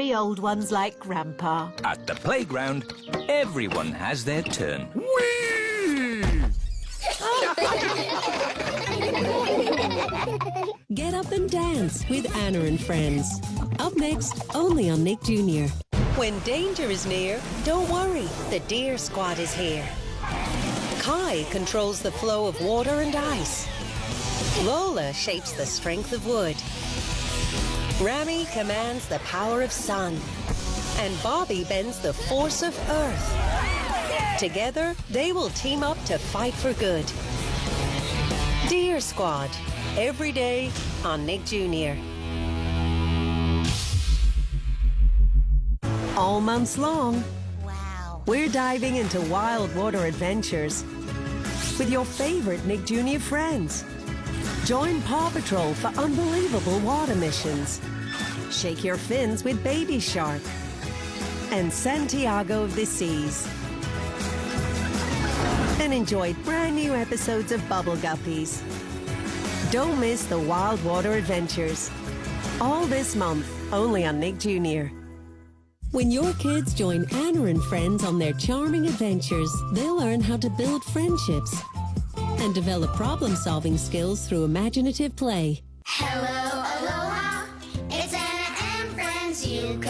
worry old ones like Grandpa. At the playground, everyone has their turn. Get up and dance with Anna and friends. Up next, only on Nick Jr. When danger is near, don't worry, the Deer Squad is here. Kai controls the flow of water and ice. Lola shapes the strength of wood. Rami commands the power of sun. And Bobby bends the force of earth. Together, they will team up to fight for good. Deer Squad, every day on Nick Jr. All months long, Wow. we're diving into wild water adventures with your favorite Nick Jr. friends. Join Paw Patrol for unbelievable water missions. Shake your fins with Baby Shark and Santiago of the Seas. And enjoy brand new episodes of Bubble Guppies. Don't miss the wild water adventures. All this month, only on Nick Jr. When your kids join Anna and friends on their charming adventures, they'll learn how to build friendships and develop problem-solving skills through imaginative play. Hello, aloha. It's Anna and friends. You